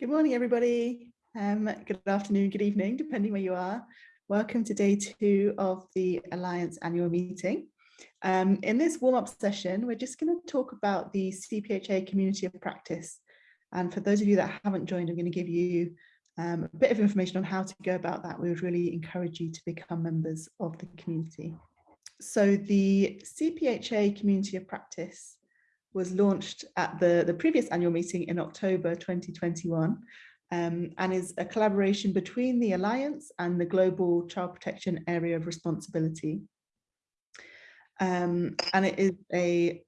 Good morning, everybody. Um, good afternoon, good evening, depending where you are. Welcome to day two of the Alliance annual meeting. Um, in this warm-up session, we're just going to talk about the CPHA community of practice. And for those of you that haven't joined, I'm going to give you um, a bit of information on how to go about that. We would really encourage you to become members of the community. So the CPHA community of practice was launched at the, the previous annual meeting in October 2021 um, and is a collaboration between the Alliance and the Global Child Protection Area of Responsibility. Um, and it is a,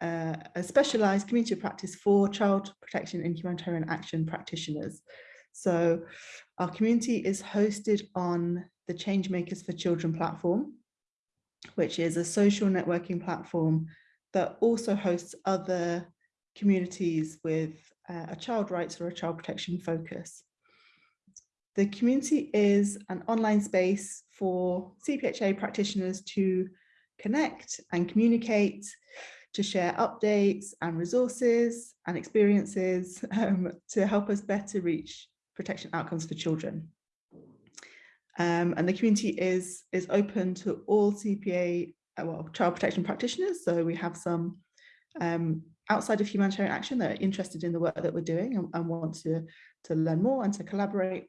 uh, a specialised community of practice for child protection and humanitarian action practitioners. So our community is hosted on the Changemakers for Children platform, which is a social networking platform that also hosts other communities with uh, a child rights or a child protection focus. The community is an online space for CPHA practitioners to connect and communicate, to share updates and resources and experiences um, to help us better reach protection outcomes for children. Um, and the community is, is open to all CPA well, child protection practitioners. So we have some um, outside of humanitarian action that are interested in the work that we're doing and, and want to, to learn more and to collaborate.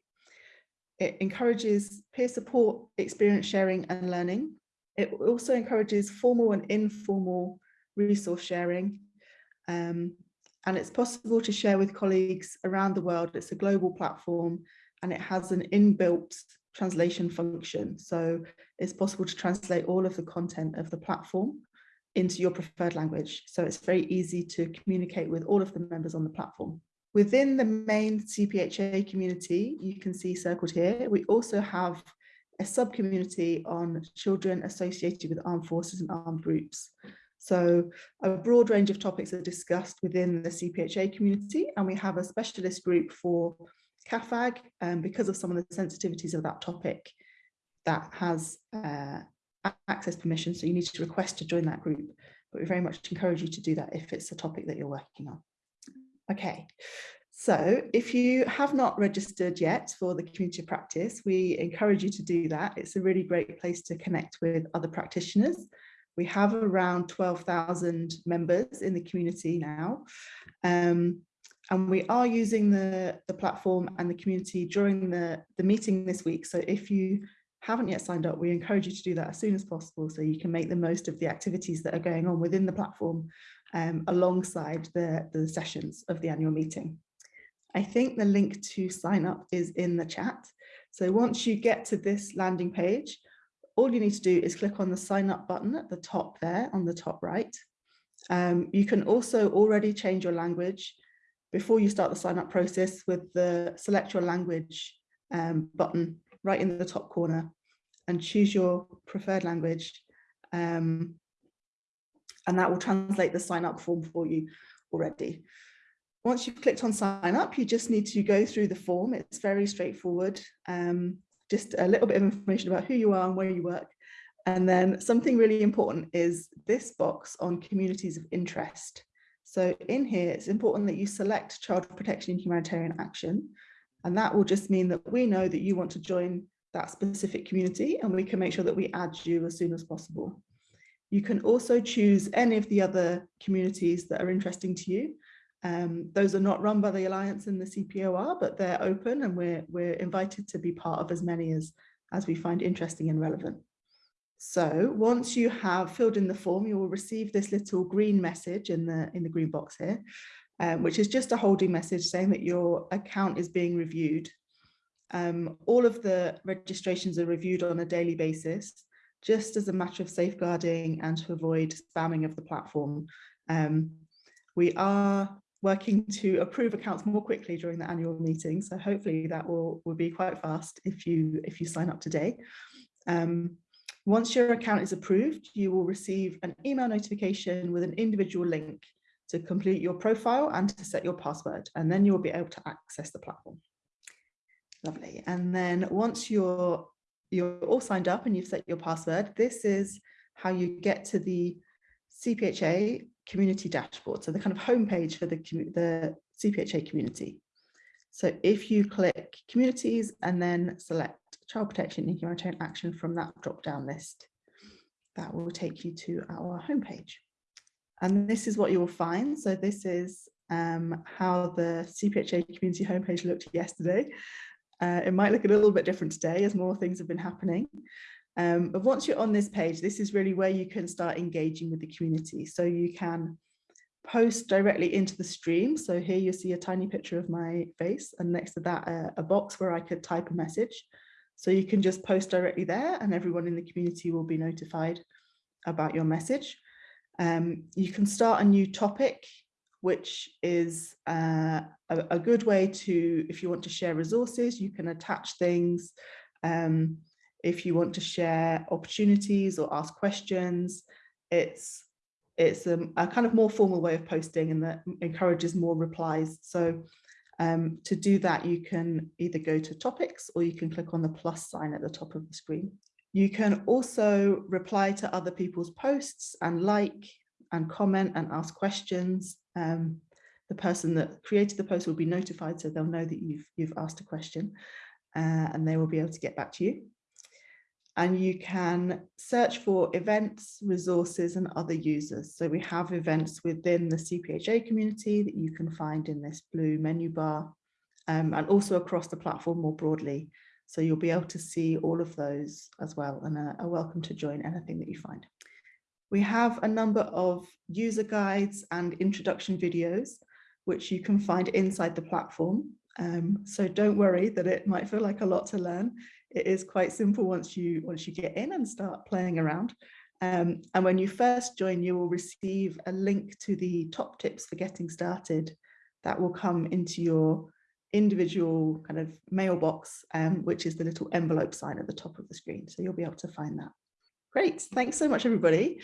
It encourages peer support, experience sharing and learning. It also encourages formal and informal resource sharing. Um, and it's possible to share with colleagues around the world. It's a global platform and it has an inbuilt translation function. So it's possible to translate all of the content of the platform into your preferred language. So it's very easy to communicate with all of the members on the platform. Within the main CPHA community, you can see circled here, we also have a sub-community on children associated with armed forces and armed groups. So a broad range of topics are discussed within the CPHA community, and we have a specialist group for CAAFAG, um, because of some of the sensitivities of that topic, that has uh, access permission. So you need to request to join that group. But we very much encourage you to do that if it's a topic that you're working on. Okay, so if you have not registered yet for the community practice, we encourage you to do that. It's a really great place to connect with other practitioners. We have around 12,000 members in the community now. Um, and we are using the, the platform and the community during the, the meeting this week. So if you haven't yet signed up, we encourage you to do that as soon as possible so you can make the most of the activities that are going on within the platform um, alongside the, the sessions of the annual meeting. I think the link to sign up is in the chat. So once you get to this landing page, all you need to do is click on the sign up button at the top there on the top right. Um, you can also already change your language before you start the sign up process with the select your language um, button right in the top corner and choose your preferred language. Um, and that will translate the sign up form for you already. Once you've clicked on sign up, you just need to go through the form. It's very straightforward. Um, just a little bit of information about who you are and where you work. And then something really important is this box on communities of interest. So in here, it's important that you select child protection and humanitarian action. And that will just mean that we know that you want to join that specific community and we can make sure that we add you as soon as possible. You can also choose any of the other communities that are interesting to you. Um, those are not run by the Alliance and the CP AoR, but they're open and we're, we're invited to be part of as many as, as we find interesting and relevant. So once you have filled in the form, you will receive this little green message in the, in the green box here, um, which is just a holding message saying that your account is being reviewed. Um, all of the registrations are reviewed on a daily basis, just as a matter of safeguarding and to avoid spamming of the platform. Um, we are working to approve accounts more quickly during the annual meeting, so hopefully that will, will be quite fast if you if you sign up today. Um, once your account is approved, you will receive an email notification with an individual link to complete your profile and to set your password, and then you will be able to access the platform. Lovely. And then once you're you're all signed up and you've set your password, this is how you get to the CPHA community dashboard. So the kind of homepage for the, the CPHA community. So if you click communities and then select child protection and humanitarian action from that drop down list, that will take you to our homepage. And this is what you will find. So this is um, how the CPHA community homepage looked yesterday. Uh, it might look a little bit different today as more things have been happening. Um, but once you're on this page, this is really where you can start engaging with the community. So you can post directly into the stream. So here you see a tiny picture of my face and next to that a, a box where I could type a message. So you can just post directly there and everyone in the community will be notified about your message. Um, you can start a new topic, which is uh, a, a, good way to, if you want to share resources, you can attach things. Um, if you want to share opportunities or ask questions, it's it's a, a, kind of more formal way of posting and that encourages more replies. So um, to do that, you can either go to topics or you can click on the plus sign at the top of the screen. You can also reply to other people's posts and like and comment and ask questions. Um, the person that created the post will be notified so they'll know that you've, you've asked a question uh, and they will be able to get back to you and you can search for events, resources and other users. So we have events within the CPHA community that you can find in this blue menu bar um, and also across the platform more broadly. So you'll be able to see all of those as well and are, welcome to join anything that you find. We have a number of user guides and introduction videos which you can find inside the platform. Um, so don't worry that it might feel like a lot to learn it is quite simple once you once you get in and start playing around. Um, and when you first join, you will receive a link to the top tips for getting started that will come into your individual kind of mailbox, um, which is the little envelope sign at the top of the screen. So you'll be able to find that. Great. Thanks so much, everybody.